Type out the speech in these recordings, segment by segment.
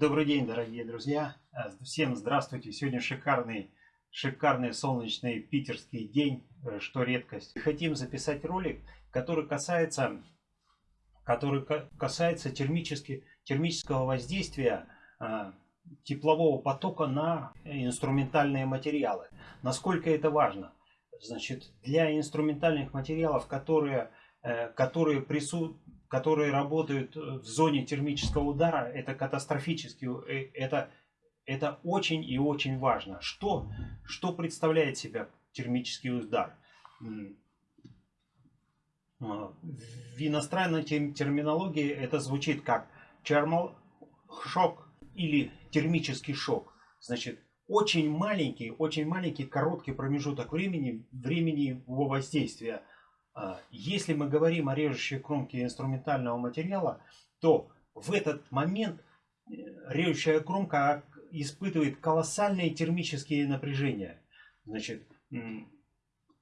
Добрый день, дорогие друзья. Э, всем здравствуйте. Сегодня шикарный, шикарный солнечный питерский день, э, что редкость. Хотим записать ролик, который касается, который касается термически, термического воздействия э, теплового потока на инструментальные материалы. Насколько это важно? Значит, для инструментальных материалов, которые, которые присутствуют которые работают э, в зоне термического удара, это катастрофически, э, это, это очень и очень важно. Что, что представляет себя термический удар? В иностранной терминологии это звучит как thermal шок или термический шок. Значит, очень маленький, очень маленький короткий промежуток времени, времени его воздействия а, если мы говорим о режущей кромке инструментального материала, то в этот момент э, режущая кромка испытывает колоссальные термические напряжения. Значит,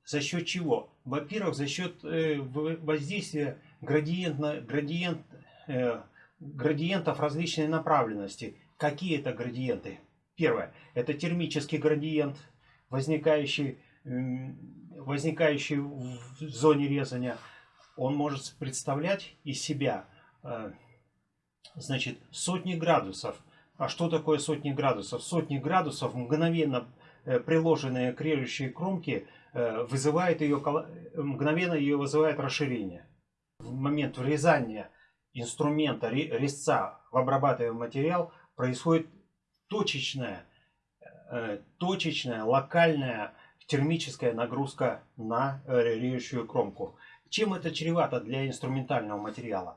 за счет чего? Во-первых, за счет э, воздействия градиентно, градиент, э, градиентов различной направленности. Какие это градиенты? Первое, это термический градиент, возникающий возникающий в зоне резания, он может представлять из себя э, значит, сотни градусов. А что такое сотни градусов? Сотни градусов, мгновенно э, приложенные к режущей кромке, э, вызывает ее, мгновенно ее вызывает расширение. В момент врезания инструмента резца в обрабатываемый материал происходит точечная, точечная локальная термическая нагрузка на э, режущую кромку. Чем это чревато для инструментального материала?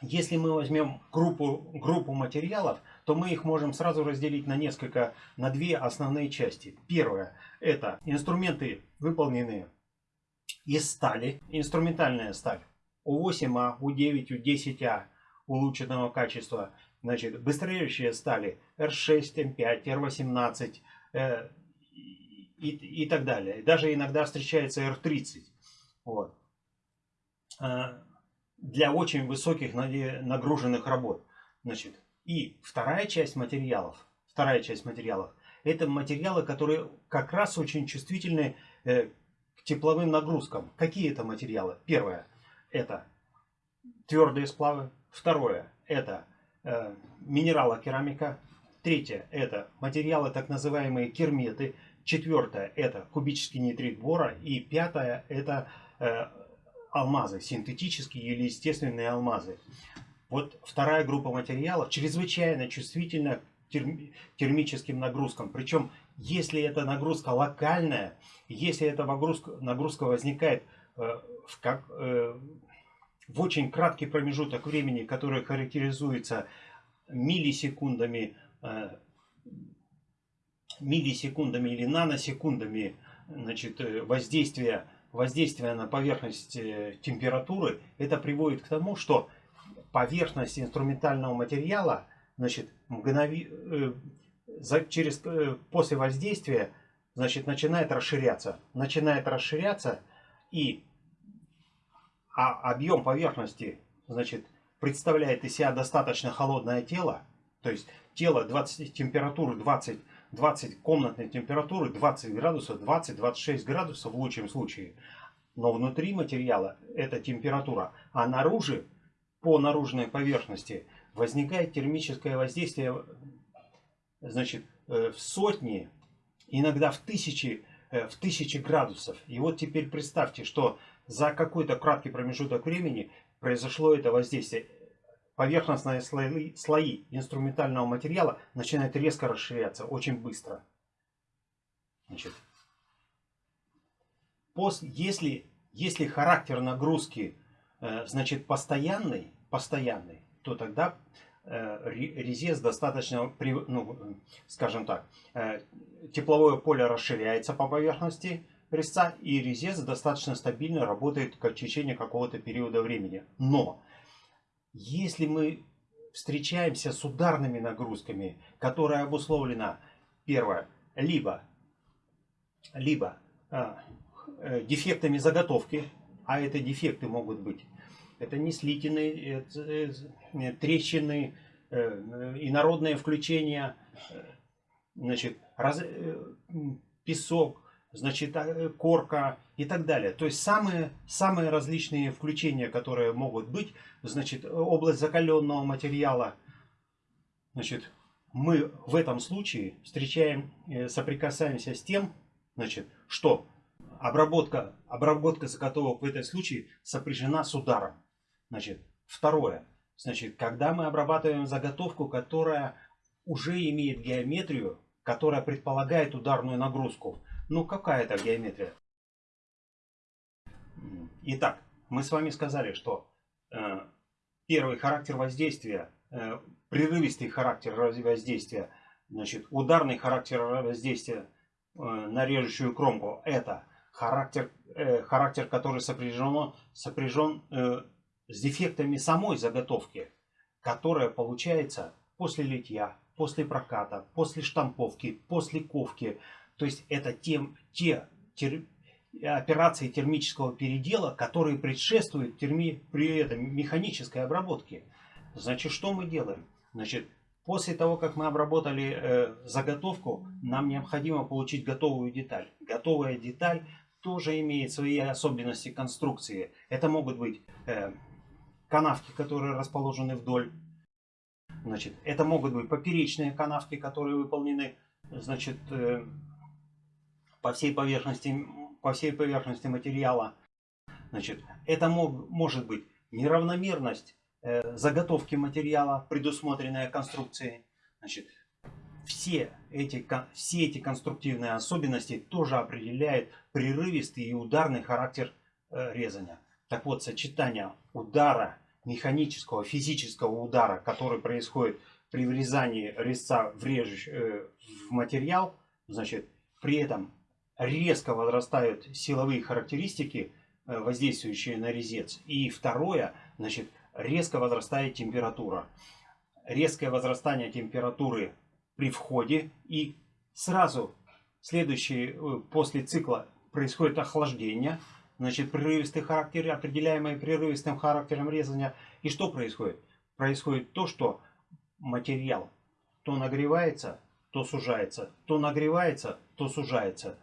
Если мы возьмем группу, группу материалов, то мы их можем сразу разделить на несколько, на две основные части. Первое, это инструменты, выполненные из стали, инструментальная сталь. У8А, У9, У10А улучшенного качества. Значит, быстрорежущие стали R6, M5, R18, Э, и, и так далее. Даже иногда встречается R30. Вот. Э, для очень высоких нагруженных работ. Значит, и вторая часть материалов, вторая часть материалов, это материалы, которые как раз очень чувствительны э, к тепловым нагрузкам. Какие это материалы? Первое, это твердые сплавы. Второе, это э, минералокерамика. Третье – это материалы, так называемые керметы. Четвертое – это кубический нитрит бора. И пятое – это э, алмазы, синтетические или естественные алмазы. Вот вторая группа материалов чрезвычайно чувствительна к терм, термическим нагрузкам. Причем, если эта нагрузка локальная, если эта нагрузка, нагрузка возникает э, в, как, э, в очень краткий промежуток времени, который характеризуется миллисекундами миллисекундами или наносекундами значит, э, воздействия, воздействия на поверхность э, температуры, это приводит к тому, что поверхность инструментального материала значит, мгнови... через... после воздействия значит, начинает расширяться. Начинает расширяться и а объем поверхности значит, представляет из себя достаточно холодное тело, то есть тело 20, температуры 20, 20 комнатной температуры 20 градусов, 20-26 градусов в лучшем случае. Но внутри материала эта температура, а наружу, по наружной поверхности, возникает термическое воздействие значит, э, в сотни, иногда в тысячи, э, в тысячи градусов. И вот теперь представьте, что за какой-то краткий промежуток времени произошло это воздействие поверхностные слои, слои инструментального материала начинают резко расширяться очень быстро. Значит, после, если, если характер нагрузки э, значит постоянный, постоянный, то тогда э, резец достаточно, ну, скажем так, э, тепловое поле расширяется по поверхности резца, и резец достаточно стабильно работает в течение какого-то периода времени. Но если мы встречаемся с ударными нагрузками, которая обусловлена, первое, либо, либо э, э, дефектами заготовки, а это дефекты могут быть. Это не слитины, это трещины, инородное включение, значит, раз, песок, значит, корка и так далее. То есть самые, самые различные включения, которые могут быть, значит, область закаленного материала, значит, мы в этом случае встречаем, э, соприкасаемся с тем, значит, что обработка, обработка заготовок в этом случае сопряжена с ударом. Значит, второе. Значит, когда мы обрабатываем заготовку, которая уже имеет геометрию, которая предполагает ударную нагрузку. Ну, какая это геометрия? Итак, мы с вами сказали, что э, первый характер воздействия э, прерывистый характер воздействия, значит, ударный характер воздействия э, на режущую кромку, это характер, характер который сопряжен, сопряжен с дефектами самой заготовки, которая получается после литья, после проката, после штамповки, после ковки. То есть это тем, те тер, операции термического передела, которые предшествуют терми, при этом механической обработке. Значит, что мы делаем? Значит, после того, как мы обработали э, заготовку, нам необходимо получить готовую деталь. Готовая деталь тоже имеет свои особенности конструкции. Это могут быть э, канавки, которые расположены вдоль. Значит, это могут быть поперечные канавки, которые выполнены значит, э, по, всей поверхности, по всей поверхности материала. Значит, это мог, может быть неравномерность Э, заготовки материала, предусмотренные конструкцией. Значит, все эти, все эти конструктивные особенности тоже определяют прерывистый и ударный характер э, резания. Так вот, сочетание удара, механического, физического удара, который происходит при врезании резца в, режущ, э, в материал, значит, при этом резко возрастают силовые характеристики, воздействующие на резец. И второе, значит, резко возрастает температура. Резкое возрастание температуры при входе и сразу следующий э, после цикла происходит охлаждение. Значит, прерывистый характер, определяемый прерывистым характером резания. И что происходит? Происходит то, что материал то нагревается, то сужается, то нагревается, то сужается.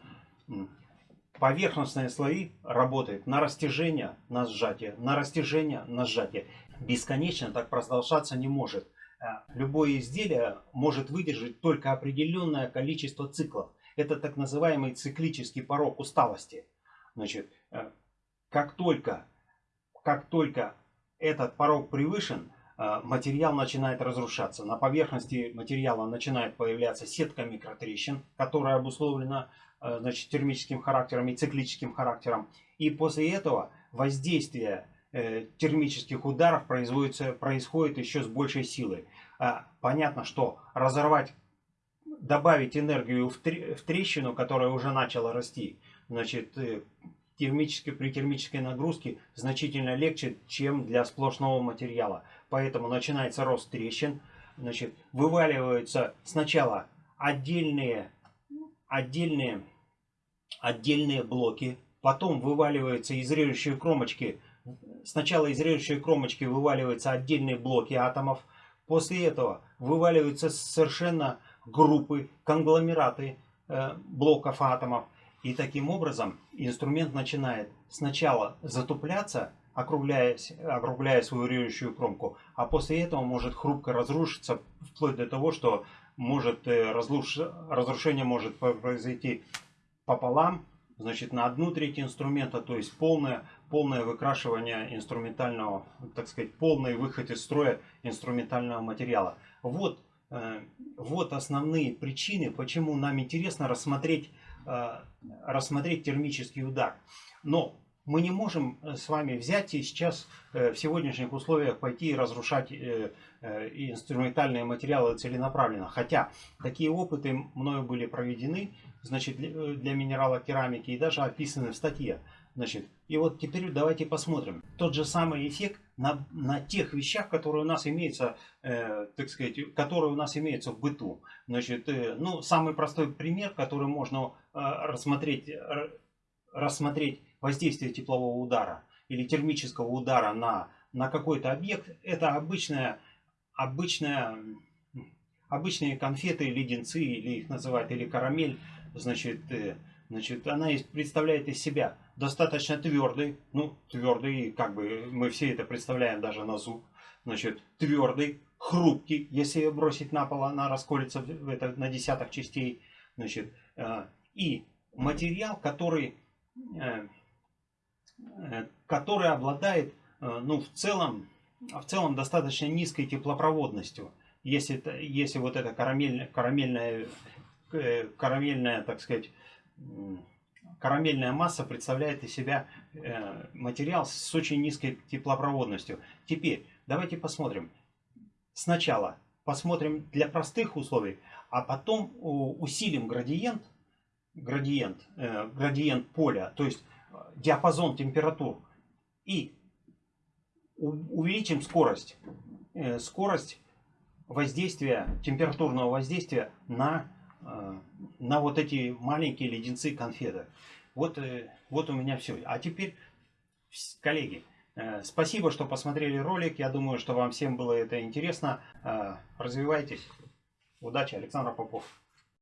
Поверхностные слои работают на растяжение, на сжатие, на растяжение, на сжатие бесконечно так продолжаться не может. Э, любое изделие может выдержать только определенное количество циклов. Это так называемый циклический порог усталости. Значит, э, как только, как только этот порог превышен, э, материал начинает разрушаться. На поверхности материала начинает появляться сетка микротрещин, которая обусловлена значит, термическим характером и циклическим характером. И после этого воздействие Э, термических ударов производится, происходит еще с большей силой. А, понятно, что разорвать, добавить энергию в, в трещину, которая уже начала расти, значит, э, термически, при термической нагрузке значительно легче, чем для сплошного материала. Поэтому начинается рост трещин, значит, вываливаются сначала отдельные, отдельные, отдельные блоки, потом вываливаются из режущей кромочки Сначала из режущей кромочки вываливаются отдельные блоки атомов. После этого вываливаются совершенно группы, конгломераты э, блоков атомов. И таким образом инструмент начинает сначала затупляться, округляя, округляя свою режущую кромку, а после этого может хрупко разрушиться, вплоть до того, что может, э, разруш... разрушение может произойти пополам, значит, на одну треть инструмента, то есть полное, полное выкрашивание инструментального, так сказать, полный выход из строя инструментального материала. Вот, э, вот основные причины, почему нам интересно рассмотреть, э, рассмотреть термический удар. Но мы не можем э, с вами взять и сейчас э, в сегодняшних условиях пойти и разрушать э, инструментальные материалы целенаправленно. Хотя такие опыты мною были проведены значит, для минерала керамики и даже описаны в статье. Значит, и вот теперь давайте посмотрим. Тот же самый эффект на, на тех вещах, которые у нас имеются, э, так сказать, которые у нас имеются в быту. Значит, э, ну, самый простой пример, который можно э, рассмотреть, рассмотреть воздействие теплового удара. или термического удара на, на какой-то объект, это обычная, обычная, обычные конфеты, леденцы, или их называют, или карамель, значит, э, значит, она представляет из себя достаточно твердый, ну, твердый, как бы мы все это представляем даже на зуб, значит, твердый, хрупкий, если ее бросить на пол, она расколется в это, на десяток частей, значит, э, и материал, который, э, который обладает, ну, в целом, в целом достаточно низкой теплопроводностью. Если, если вот эта карамельная, карамельная, карамельная, так сказать, карамельная масса представляет из себя материал с очень низкой теплопроводностью. Теперь давайте посмотрим. Сначала посмотрим для простых условий, а потом усилим градиент, градиент, э, градиент поля, то есть э, диапазон температур, и увеличим скорость, э, скорость воздействия, температурного воздействия на, на вот эти маленькие леденцы конфеты. Вот, вот у меня все. А теперь, коллеги, спасибо, что посмотрели ролик. Я думаю, что вам всем было это интересно. Развивайтесь. Удачи, Александр Попов.